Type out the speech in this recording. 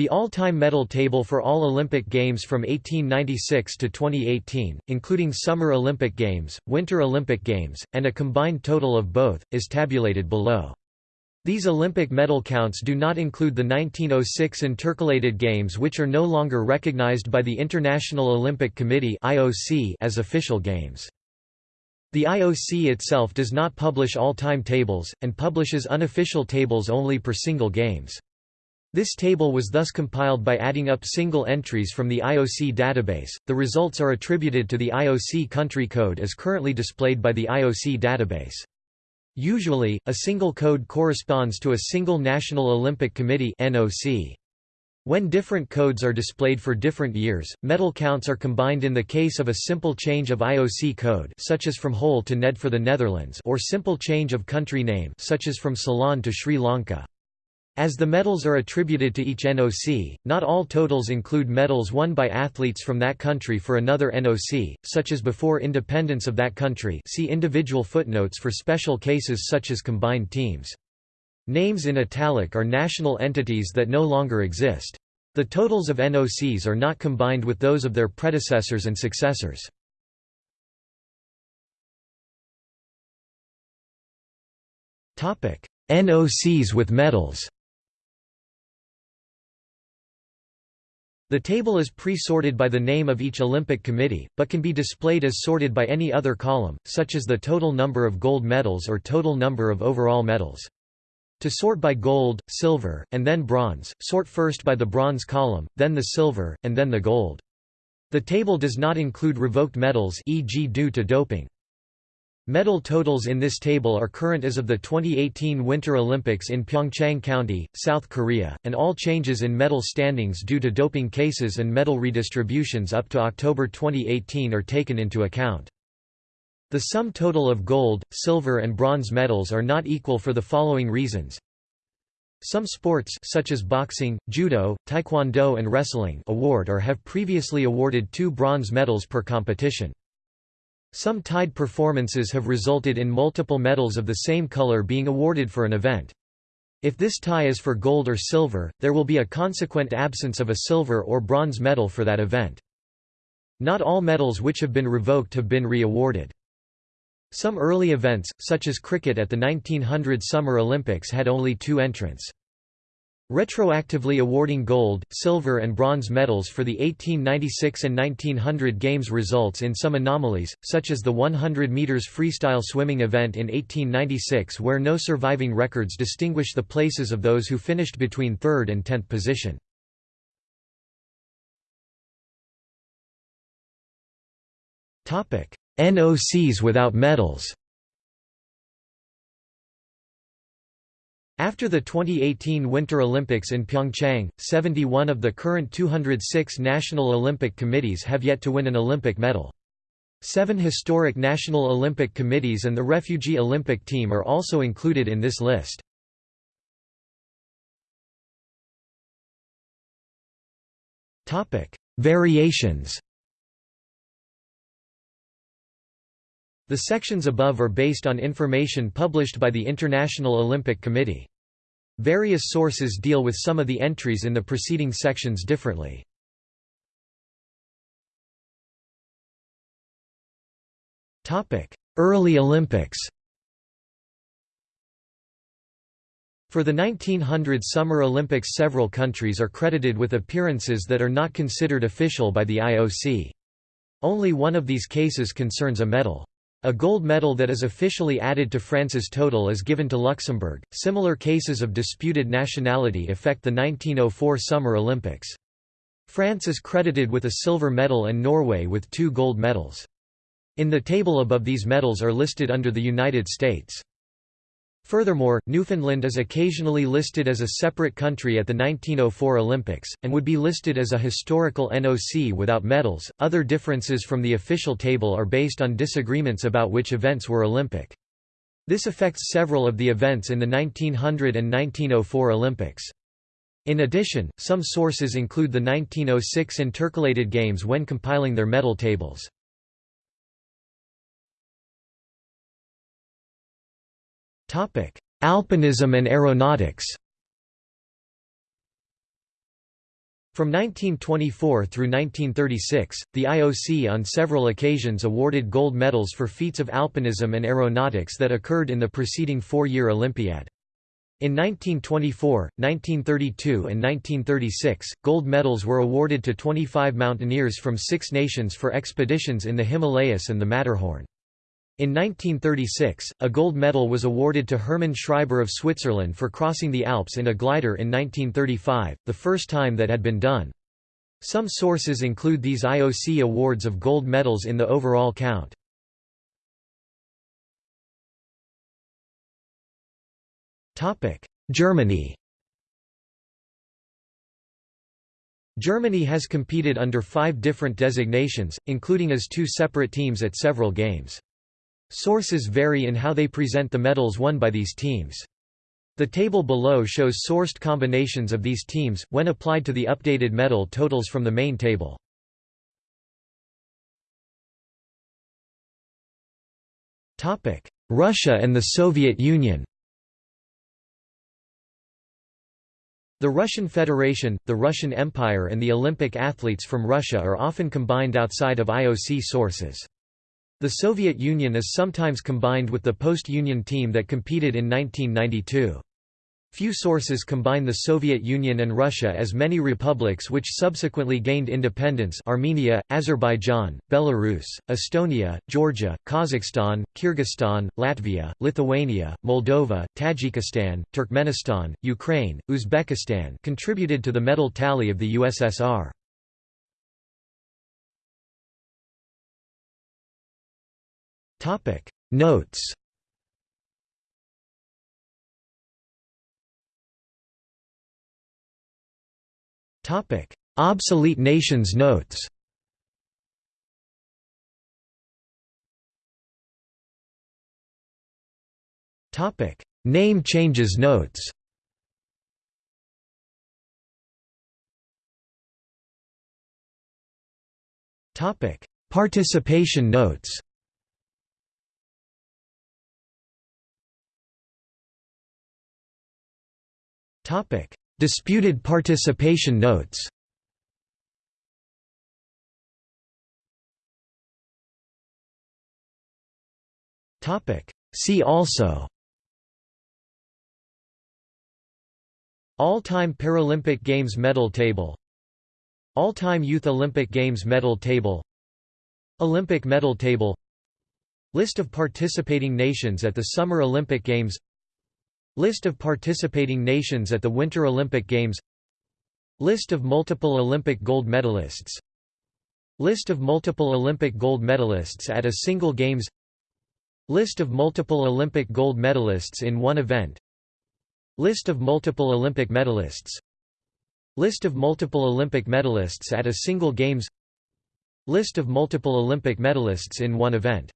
The all-time medal table for all Olympic Games from 1896 to 2018, including Summer Olympic Games, Winter Olympic Games, and a combined total of both, is tabulated below. These Olympic medal counts do not include the 1906 intercalated games which are no longer recognized by the International Olympic Committee as official games. The IOC itself does not publish all-time tables, and publishes unofficial tables only per single games. This table was thus compiled by adding up single entries from the IOC database. The results are attributed to the IOC country code as currently displayed by the IOC database. Usually, a single code corresponds to a single National Olympic Committee (NOC). When different codes are displayed for different years, medal counts are combined in the case of a simple change of IOC code such as from HOL to NED for the Netherlands or simple change of country name such as from Ceylon to Sri Lanka. As the medals are attributed to each NOC, not all totals include medals won by athletes from that country for another NOC, such as before independence of that country see individual footnotes for special cases such as combined teams. Names in italic are national entities that no longer exist. The totals of NOCs are not combined with those of their predecessors and successors. NOCs with medals The table is pre-sorted by the name of each Olympic Committee, but can be displayed as sorted by any other column, such as the total number of gold medals or total number of overall medals. To sort by gold, silver, and then bronze, sort first by the bronze column, then the silver, and then the gold. The table does not include revoked medals e.g. due to doping. Medal totals in this table are current as of the 2018 Winter Olympics in Pyeongchang County, South Korea, and all changes in medal standings due to doping cases and medal redistributions up to October 2018 are taken into account. The sum total of gold, silver and bronze medals are not equal for the following reasons. Some sports such as boxing, judo, taekwondo and wrestling award or have previously awarded two bronze medals per competition. Some tied performances have resulted in multiple medals of the same color being awarded for an event. If this tie is for gold or silver, there will be a consequent absence of a silver or bronze medal for that event. Not all medals which have been revoked have been re-awarded. Some early events, such as cricket at the 1900 Summer Olympics had only two entrants. Retroactively awarding gold, silver and bronze medals for the 1896 and 1900 Games results in some anomalies, such as the 100 meters freestyle swimming event in 1896 where no surviving records distinguish the places of those who finished between 3rd and 10th position. NOCs without medals After the 2018 Winter Olympics in Pyeongchang, 71 of the current 206 National Olympic Committees have yet to win an Olympic medal. Seven historic National Olympic Committees and the Refugee Olympic Team are also included in this list. Variations The sections above are based on information published by the International Olympic Committee. Various sources deal with some of the entries in the preceding sections differently. Early Olympics For the 1900 Summer Olympics several countries are credited with appearances that are not considered official by the IOC. Only one of these cases concerns a medal. A gold medal that is officially added to France's total is given to Luxembourg. Similar cases of disputed nationality affect the 1904 Summer Olympics. France is credited with a silver medal and Norway with two gold medals. In the table above these medals are listed under the United States. Furthermore, Newfoundland is occasionally listed as a separate country at the 1904 Olympics, and would be listed as a historical NOC without medals. Other differences from the official table are based on disagreements about which events were Olympic. This affects several of the events in the 1900 and 1904 Olympics. In addition, some sources include the 1906 intercalated games when compiling their medal tables. Alpinism and aeronautics From 1924 through 1936, the IOC on several occasions awarded gold medals for feats of alpinism and aeronautics that occurred in the preceding four-year Olympiad. In 1924, 1932 and 1936, gold medals were awarded to 25 mountaineers from six nations for expeditions in the Himalayas and the Matterhorn. In 1936, a gold medal was awarded to Hermann Schreiber of Switzerland for crossing the Alps in a glider in 1935, the first time that had been done. Some sources include these IOC awards of gold medals in the overall count. Germany Germany has competed under five different designations, including as two separate teams at several games. Sources vary in how they present the medals won by these teams. The table below shows sourced combinations of these teams, when applied to the updated medal totals from the main table. Russia and the Soviet Union The Russian Federation, the Russian Empire and the Olympic athletes from Russia are often combined outside of IOC sources. The Soviet Union is sometimes combined with the post-Union team that competed in 1992. Few sources combine the Soviet Union and Russia as many republics which subsequently gained independence Armenia, Azerbaijan, Belarus, Estonia, Georgia, Kazakhstan, Kyrgyzstan, Latvia, Lithuania, Moldova, Tajikistan, Turkmenistan, Ukraine, Uzbekistan contributed to the medal tally of the USSR. Topic. Notes. Topic. Obsolete nations notes. Topic. Name changes notes. Topic. Participation notes Disputed participation notes. See also. All-time Paralympic Games medal table. All-time Youth Olympic Games medal table. Olympic medal table. List of participating nations at the Summer Olympic Games List of participating nations at the Winter Olympic Games List of multiple Olympic gold medalists List of multiple Olympic gold medalists at a single Games List of multiple Olympic gold medalists in one event List of multiple Olympic medalists List of multiple Olympic medalists at a single Games List of multiple Olympic medalists in one event